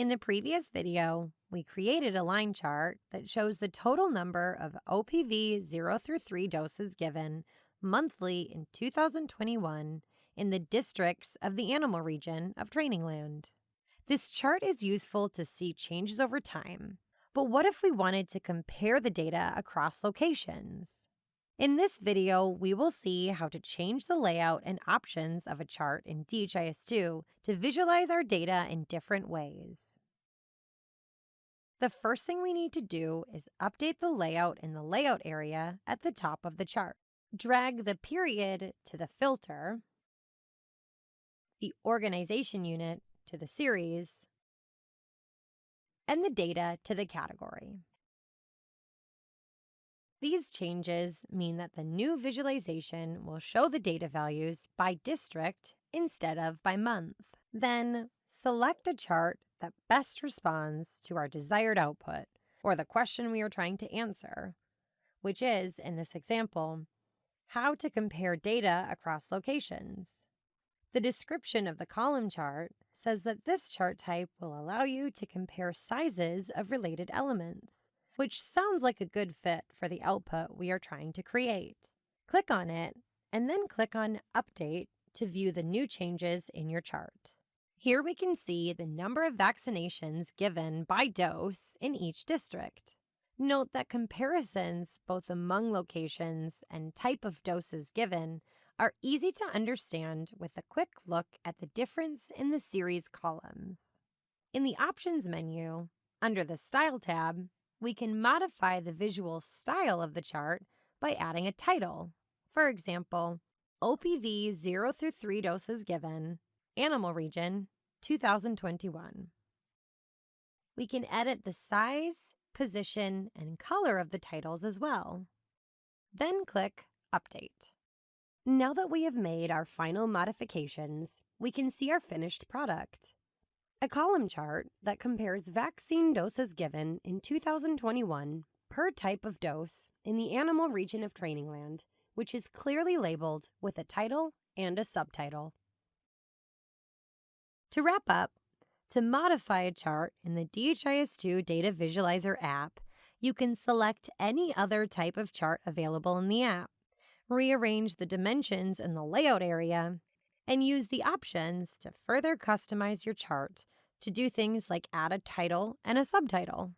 In the previous video, we created a line chart that shows the total number of OPV 0 through 3 doses given monthly in 2021 in the districts of the animal region of Trainingland. This chart is useful to see changes over time, but what if we wanted to compare the data across locations? In this video, we will see how to change the layout and options of a chart in DHIS2 to visualize our data in different ways. The first thing we need to do is update the layout in the layout area at the top of the chart. Drag the period to the filter, the organization unit to the series, and the data to the category. These changes mean that the new visualization will show the data values by district instead of by month. Then select a chart that best responds to our desired output or the question we are trying to answer, which is, in this example, how to compare data across locations. The description of the column chart says that this chart type will allow you to compare sizes of related elements which sounds like a good fit for the output we are trying to create. Click on it, and then click on Update to view the new changes in your chart. Here we can see the number of vaccinations given by dose in each district. Note that comparisons both among locations and type of doses given are easy to understand with a quick look at the difference in the series columns. In the Options menu, under the Style tab, we can modify the visual style of the chart by adding a title. For example, OPV 0 through 3 doses given, Animal Region, 2021. We can edit the size, position, and color of the titles as well. Then click Update. Now that we have made our final modifications, we can see our finished product. A column chart that compares vaccine doses given in 2021 per type of dose in the animal region of Trainingland, which is clearly labeled with a title and a subtitle. To wrap up, to modify a chart in the DHIS2 Data Visualizer app, you can select any other type of chart available in the app, rearrange the dimensions in the layout area, and use the options to further customize your chart to do things like add a title and a subtitle.